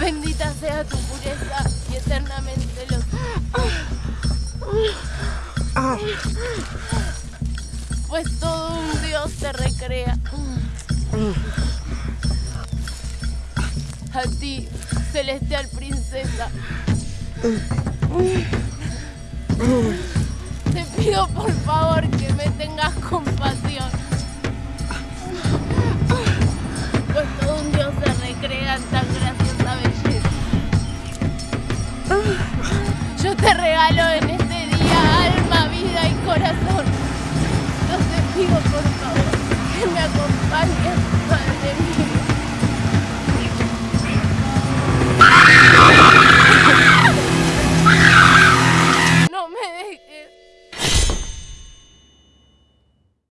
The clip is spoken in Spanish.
Bendita sea tu pureza y eternamente los... Pues todo un dios te recrea. A ti, celestial princesa. Te pido por favor que me tengas como te regalo en este día, alma, vida y corazón. Yo te pido por favor que me acompañes, Padre mío. No me dejes.